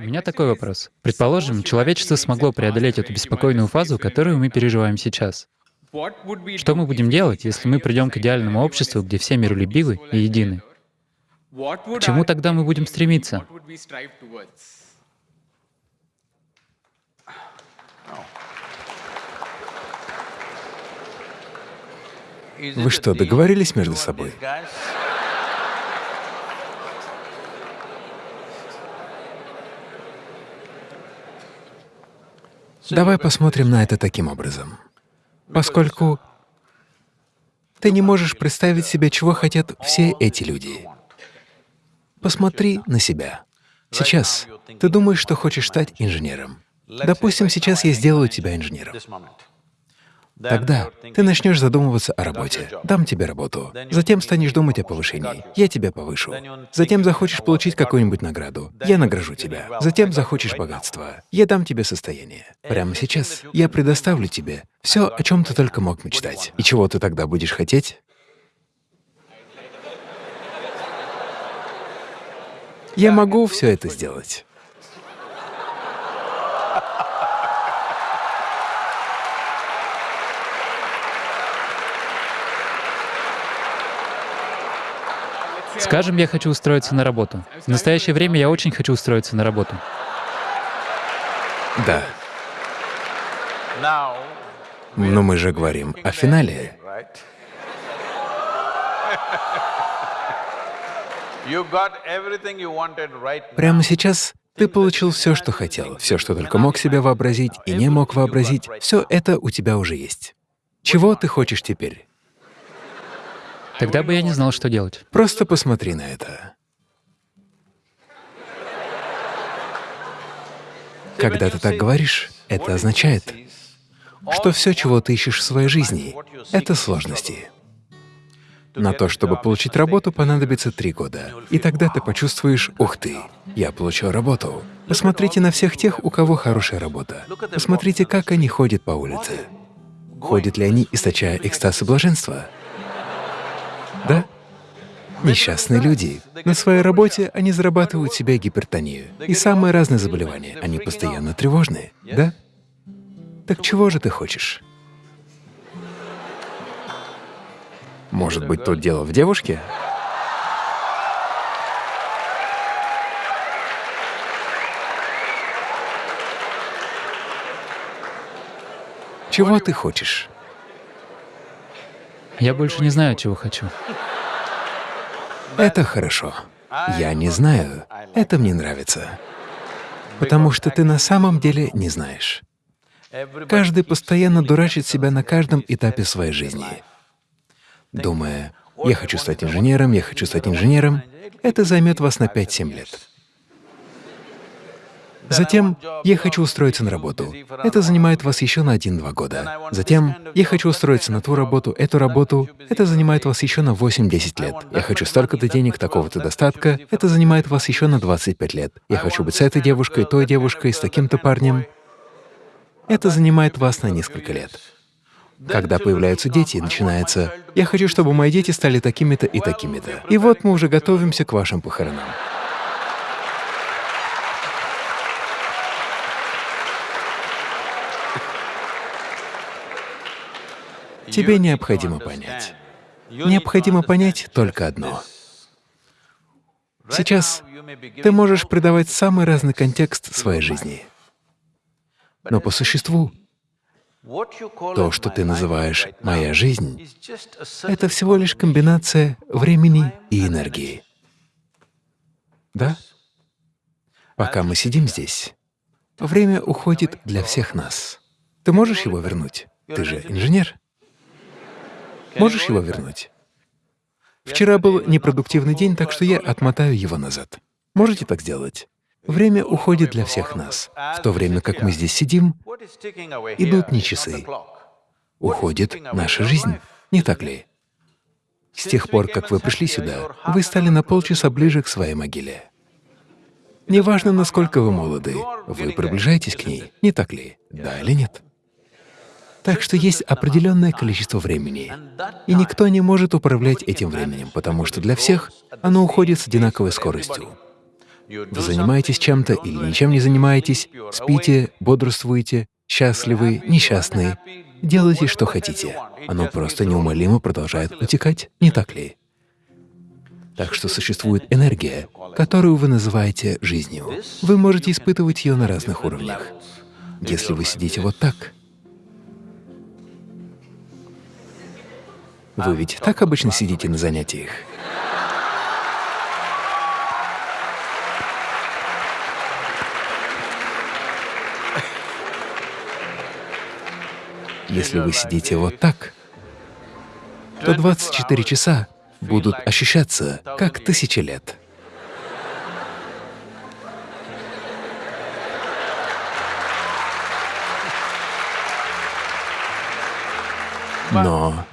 У меня такой вопрос. Предположим, человечество смогло преодолеть эту беспокойную фазу, которую мы переживаем сейчас. Что мы будем делать, если мы придем к идеальному обществу, где все миролюбивы и едины? К чему тогда мы будем стремиться? Вы что, договорились между собой? Давай посмотрим на это таким образом. Поскольку ты не можешь представить себе, чего хотят все эти люди. Посмотри на себя. Сейчас ты думаешь, что хочешь стать инженером. Допустим, сейчас я сделаю тебя инженером. Тогда ты начнешь задумываться о работе. Дам тебе работу. Затем станешь думать о повышении. Я тебя повышу. Затем захочешь получить какую-нибудь награду. Я награжу тебя. Затем захочешь богатства. Я дам тебе состояние. Прямо сейчас я предоставлю тебе все, о чем ты только мог мечтать. И чего ты тогда будешь хотеть? Я могу все это сделать. Скажем, я хочу устроиться на работу. В настоящее время я очень хочу устроиться на работу. Да. Но мы же говорим о финале. Прямо сейчас ты получил все, что хотел, все, что только мог себе вообразить и не мог вообразить, все это у тебя уже есть. Чего ты хочешь теперь? Тогда бы я не знал, что делать. Просто посмотри на это. Когда ты так говоришь, это означает, что все, чего ты ищешь в своей жизни, — это сложности. На то, чтобы получить работу, понадобится три года. И тогда ты почувствуешь, ух ты, я получил работу. Посмотрите на всех тех, у кого хорошая работа. Посмотрите, как они ходят по улице. Ходят ли они, источая экстаз и блаженство? Да? Несчастные люди. На своей работе они зарабатывают себе гипертонию и самые разные заболевания. Они постоянно тревожные, да? Так чего же ты хочешь? Может быть, тут дело в девушке? Чего ты хочешь? Я больше не знаю, чего хочу. Это хорошо. Я не знаю. Это мне нравится. Потому что ты на самом деле не знаешь. Каждый постоянно дурачит себя на каждом этапе своей жизни, думая, «Я хочу стать инженером, я хочу стать инженером». Это займет вас на 5-7 лет. Затем я хочу устроиться на работу. Это занимает вас еще на 1-2 года. Затем я хочу устроиться на ту работу, эту работу. Это занимает вас еще на 8-10 лет. Я хочу столько-то денег, такого-то достатка. Это занимает вас еще на 25 лет. Я хочу быть с этой девушкой, той девушкой, с таким-то парнем. Это занимает вас на несколько лет. Когда появляются дети, начинается «Я хочу, чтобы мои дети стали такими-то и такими-то». И вот мы уже готовимся к вашим похоронам. Тебе необходимо понять. Необходимо понять только одно. Сейчас ты можешь придавать самый разный контекст своей жизни. Но по существу то, что ты называешь «моя жизнь», это всего лишь комбинация времени и энергии. Да? Пока мы сидим здесь, время уходит для всех нас. Ты можешь его вернуть? Ты же инженер. Можешь его вернуть? Вчера был непродуктивный день, так что я отмотаю его назад. Можете так сделать? Время уходит для всех нас. В то время как мы здесь сидим, идут не часы. Уходит наша жизнь, не так ли? С тех пор, как вы пришли сюда, вы стали на полчаса ближе к своей могиле. Неважно, насколько вы молоды, вы приближаетесь к ней, не так ли? Да или нет? Так что есть определенное количество времени, и никто не может управлять этим временем, потому что для всех оно уходит с одинаковой скоростью. Вы занимаетесь чем-то или ничем не занимаетесь, спите, бодрствуете, счастливы, несчастны, делайте, что хотите. Оно просто неумолимо продолжает утекать, не так ли? Так что существует энергия, которую вы называете жизнью. Вы можете испытывать ее на разных уровнях. Если вы сидите вот так, вы ведь так обычно сидите на занятиях. Если вы сидите вот так, то 24 часа будут ощущаться как тысячи лет. Но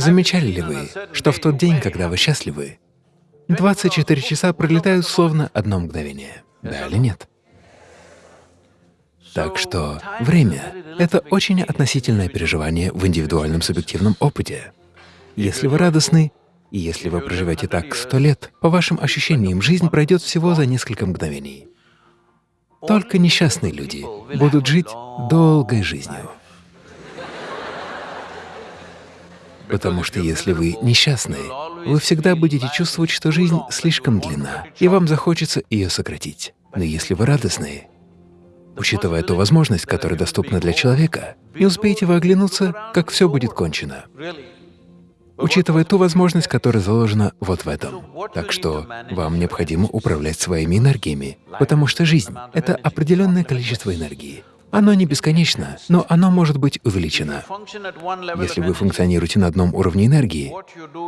замечали ли вы, что в тот день, когда вы счастливы, 24 часа пролетают словно одно мгновение? Да или нет? Так что время — это очень относительное переживание в индивидуальном субъективном опыте. Если вы радостны, и если вы проживете так сто лет, по вашим ощущениям, жизнь пройдет всего за несколько мгновений. Только несчастные люди будут жить долгой жизнью. Потому что если вы несчастны, вы всегда будете чувствовать, что жизнь слишком длинна, и вам захочется ее сократить. Но если вы радостны, Учитывая ту возможность, которая доступна для человека, не успеете вы оглянуться, как все будет кончено. Учитывая ту возможность, которая заложена вот в этом. Так что вам необходимо управлять своими энергиями, потому что жизнь — это определенное количество энергии. Оно не бесконечно, но оно может быть увеличено. Если вы функционируете на одном уровне энергии,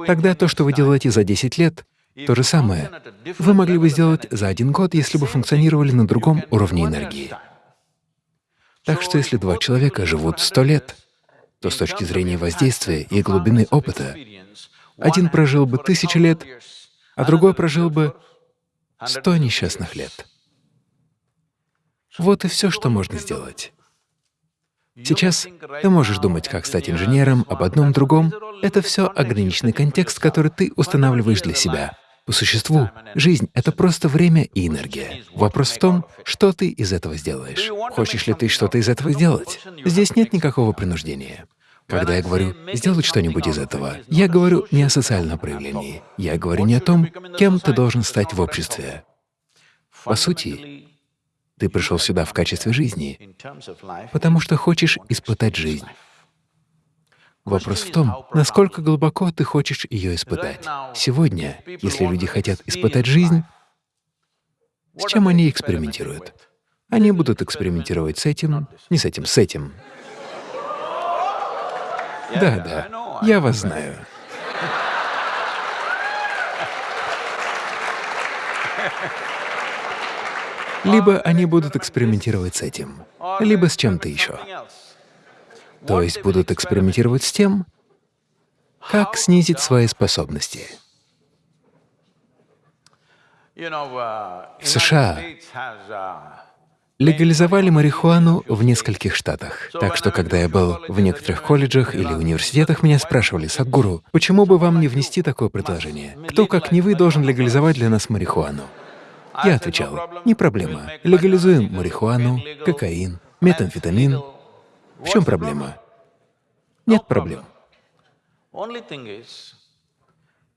тогда то, что вы делаете за 10 лет, то же самое вы могли бы сделать за один год, если бы функционировали на другом уровне энергии. Так что если два человека живут сто лет, то с точки зрения воздействия и глубины опыта, один прожил бы тысячи лет, а другой прожил бы сто несчастных лет. Вот и все, что можно сделать. Сейчас ты можешь думать, как стать инженером, об одном другом. Это все ограниченный контекст, который ты устанавливаешь для себя. По существу, жизнь — это просто время и энергия. Вопрос в том, что ты из этого сделаешь. Хочешь ли ты что-то из этого сделать? Здесь нет никакого принуждения. Когда я говорю «сделать что-нибудь из этого», я говорю не о социальном проявлении, я говорю не о том, кем ты должен стать в обществе. По сути, ты пришел сюда в качестве жизни, потому что хочешь испытать жизнь. Вопрос в том, насколько глубоко ты хочешь ее испытать. Сегодня, если люди хотят испытать жизнь, с чем они экспериментируют? Они будут экспериментировать с этим, не с этим, с этим. Да, да, я вас знаю. Либо они будут экспериментировать с этим, либо с чем-то еще. То есть будут экспериментировать с тем, как снизить свои способности. В США легализовали марихуану в нескольких штатах. Так что, когда я был в некоторых колледжах или университетах, меня спрашивали, «Садгуру, почему бы вам не внести такое предложение? Кто, как не вы, должен легализовать для нас марихуану?» Я отвечал, «Не проблема. Легализуем марихуану, кокаин, метамфетамин, в чем проблема? Нет проблем.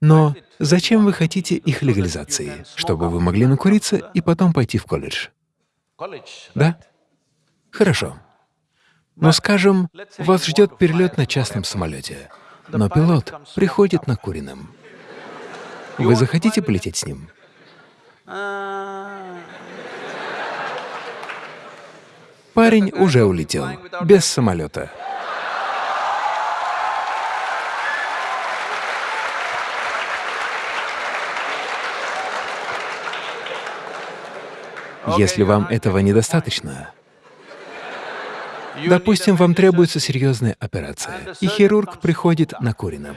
Но зачем вы хотите их легализации? Чтобы вы могли накуриться и потом пойти в колледж. Да? Хорошо. Но, скажем, вас ждет перелет на частном самолете, но пилот приходит накуренным. Вы захотите полететь с ним? Парень уже улетел, без самолета. Если вам этого недостаточно, допустим, вам требуется серьезная операция, и хирург приходит накуренным.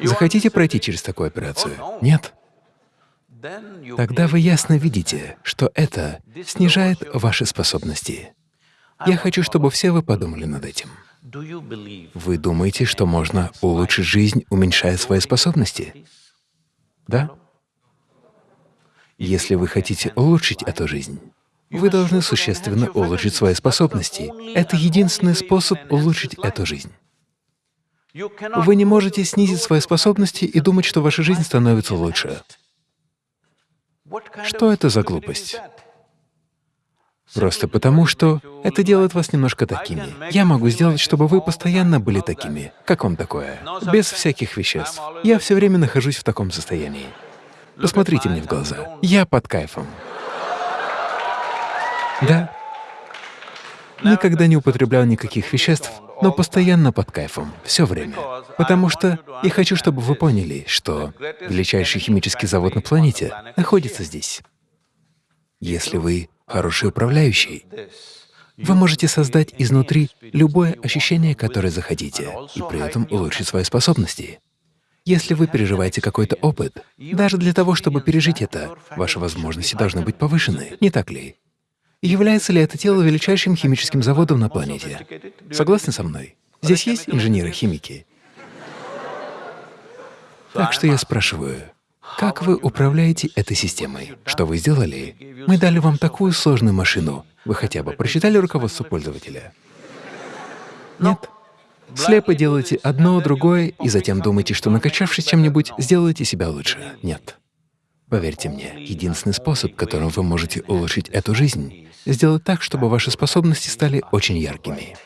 Захотите пройти через такую операцию? Нет? Тогда вы ясно видите, что это снижает ваши способности. Я хочу, чтобы все вы подумали над этим. Вы думаете, что можно улучшить жизнь, уменьшая свои способности? Да? Если вы хотите улучшить эту жизнь, вы должны существенно улучшить свои способности. Это единственный способ улучшить эту жизнь. Вы не можете снизить свои способности и думать, что ваша жизнь становится лучше. Что это за глупость? Просто потому, что это делает вас немножко такими. Я могу сделать, чтобы вы постоянно были такими. Как вам такое? Без всяких веществ. Я все время нахожусь в таком состоянии. Посмотрите мне в глаза. Я под кайфом. Да. Никогда не употреблял никаких веществ, но постоянно под кайфом, все время. Потому что я хочу, чтобы вы поняли, что величайший химический завод на планете находится здесь. Если вы хороший управляющий, вы можете создать изнутри любое ощущение, которое захотите, и при этом улучшить свои способности. Если вы переживаете какой-то опыт, даже для того, чтобы пережить это, ваши возможности должны быть повышены, не так ли? Является ли это тело величайшим химическим заводом на планете? Согласны со мной? Здесь есть инженеры-химики? Так что я спрашиваю, как вы управляете этой системой? Что вы сделали? Мы дали вам такую сложную машину. Вы хотя бы прочитали руководство пользователя? Нет. Слепо делаете одно, другое, и затем думаете, что накачавшись чем-нибудь, сделаете себя лучше. Нет. Поверьте мне, единственный способ, которым вы можете улучшить эту жизнь, сделать так, чтобы ваши способности стали очень яркими.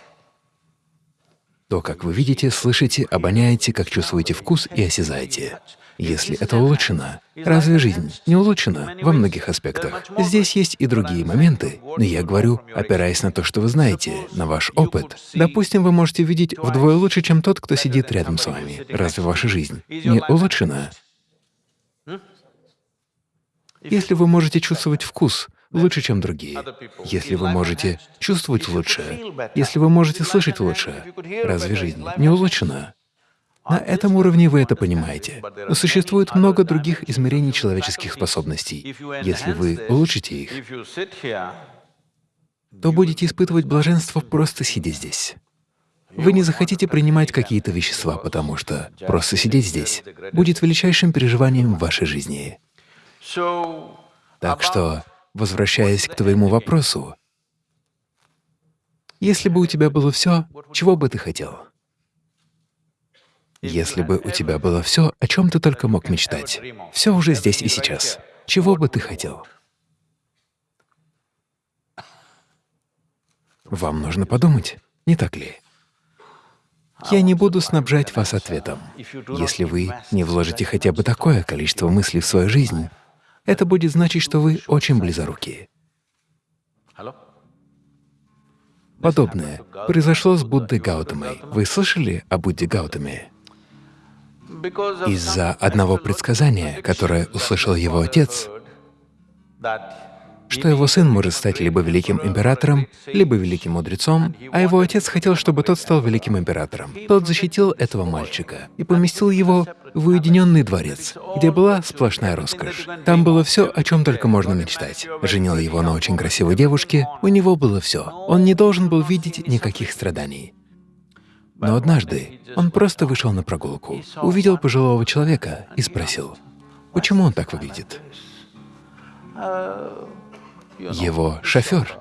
То, как вы видите, слышите, обоняете, как чувствуете вкус и осязаете. Если это улучшено, разве жизнь не улучшена во многих аспектах? Здесь есть и другие моменты, но я говорю, опираясь на то, что вы знаете, на ваш опыт. Допустим, вы можете видеть вдвое лучше, чем тот, кто сидит рядом с вами. Разве ваша жизнь не улучшена? Если вы можете чувствовать вкус лучше, чем другие, если вы можете чувствовать лучше, если вы можете слышать лучше, разве жизнь не улучшена? На этом уровне вы это понимаете. Но существует много других измерений человеческих способностей. Если вы улучшите их, то будете испытывать блаженство, просто сидя здесь. Вы не захотите принимать какие-то вещества, потому что просто сидеть здесь будет величайшим переживанием в вашей жизни. Так что, возвращаясь к твоему вопросу, если бы у тебя было все, чего бы ты хотел? Если бы у тебя было все, о чем ты только мог мечтать, все уже здесь и сейчас, чего бы ты хотел? Вам нужно подумать, не так ли? Я не буду снабжать вас ответом. Если вы не вложите хотя бы такое количество мыслей в свою жизнь, это будет значить, что вы очень близорукие. Подобное произошло с Буддой Гаутамой. Вы слышали о Будде Гаутаме? Из-за одного предсказания, которое услышал его отец, что его сын может стать либо великим императором, либо великим мудрецом, а его отец хотел, чтобы тот стал великим императором. Тот защитил этого мальчика и поместил его в уединенный дворец, где была сплошная роскошь. Там было все, о чем только можно мечтать. Женил его на очень красивой девушке, у него было все. Он не должен был видеть никаких страданий. Но однажды он просто вышел на прогулку, увидел пожилого человека и спросил, почему он так выглядит. Его шофер.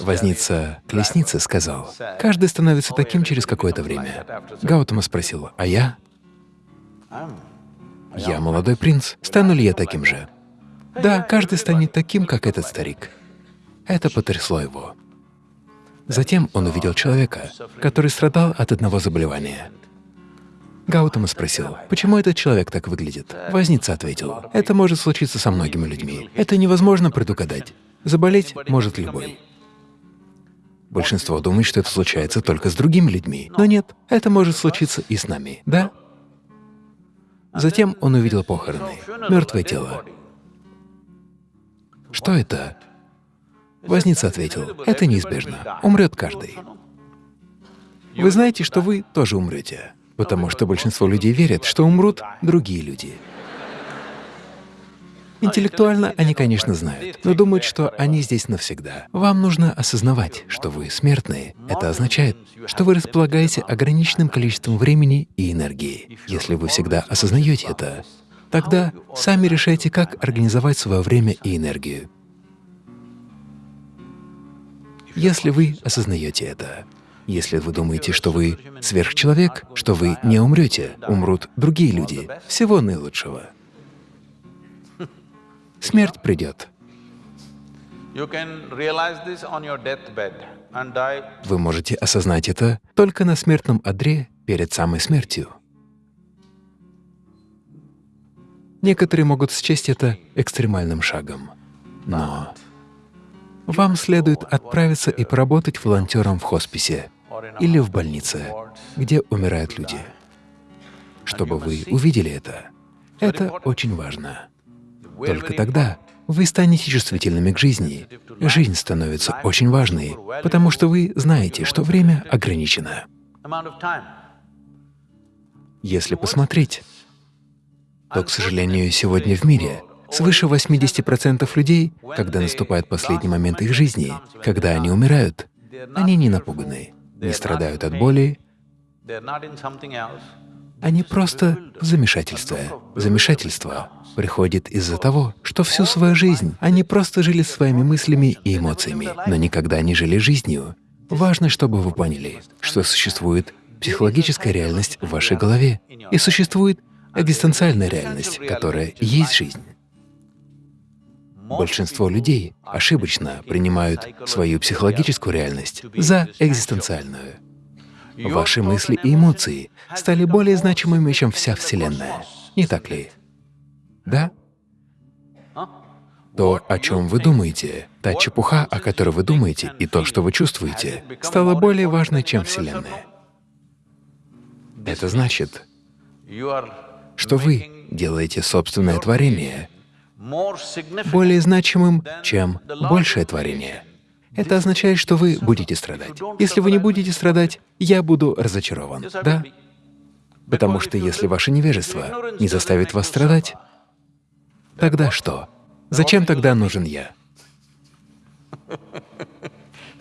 Возница колесницы сказал, «Каждый становится таким через какое-то время». Гаутама спросил, «А я?» «Я молодой принц. Стану ли я таким же?» «Да, каждый станет таким, как этот старик». Это потрясло его. Затем он увидел человека, который страдал от одного заболевания. Гаутама спросил, почему этот человек так выглядит. Возница ответил, это может случиться со многими людьми. Это невозможно предугадать. Заболеть может любой. Большинство думает, что это случается только с другими людьми. Но нет, это может случиться и с нами, да? Затем он увидел похороны, мертвое тело. Что это? Возница ответил, это неизбежно, умрет каждый. Вы знаете, что вы тоже умрете, потому что большинство людей верят, что умрут другие люди. Интеллектуально они, конечно, знают, но думают, что они здесь навсегда. Вам нужно осознавать, что вы смертные. Это означает, что вы располагаете ограниченным количеством времени и энергии. Если вы всегда осознаете это, Тогда сами решайте, как организовать свое время и энергию. Если вы осознаете это, если вы думаете, что вы сверхчеловек, что вы не умрете, умрут другие люди, всего наилучшего. Смерть придет. Вы можете осознать это только на смертном одре перед самой смертью. Некоторые могут счесть это экстремальным шагом, но вам следует отправиться и поработать волонтером в хосписе или в больнице, где умирают люди, чтобы вы увидели это. Это очень важно. Только тогда вы станете чувствительными к жизни. Жизнь становится очень важной, потому что вы знаете, что время ограничено. Если посмотреть, то, к сожалению, сегодня в мире свыше 80% людей, когда наступает последний момент их жизни, когда они умирают, они не напуганы, не страдают от боли, они просто в замешательстве. Замешательство приходит из-за того, что всю свою жизнь они просто жили своими мыслями и эмоциями, но никогда не жили жизнью. Важно, чтобы вы поняли, что существует психологическая реальность в вашей голове и существует экзистенциальная реальность, которая есть жизнь. Большинство людей ошибочно принимают свою психологическую реальность за экзистенциальную. Ваши мысли и эмоции стали более значимыми, чем вся Вселенная. Не так ли? Да? То, о чем вы думаете, та чепуха, о которой вы думаете, и то, что вы чувствуете, стало более важной, чем Вселенная. Это значит, что вы делаете собственное творение более значимым, чем большее творение. Это означает, что вы будете страдать. Если вы не будете страдать, я буду разочарован, да? Потому что если ваше невежество не заставит вас страдать, тогда что? Зачем тогда нужен я?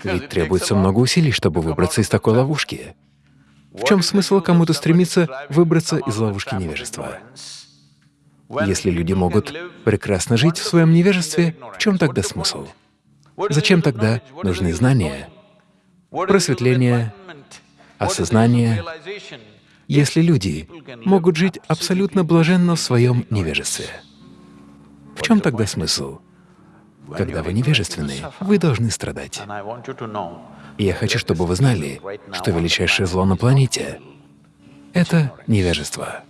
Ведь требуется много усилий, чтобы выбраться из такой ловушки. В чем смысл кому-то стремиться выбраться из ловушки невежества? Если люди могут прекрасно жить в своем невежестве, в чем тогда смысл? Зачем тогда нужны знания, просветление, осознание, если люди могут жить абсолютно блаженно в своем невежестве? В чем тогда смысл? Когда вы невежественны, вы должны страдать. И я хочу, чтобы вы знали, что величайшее зло на планете — это невежество.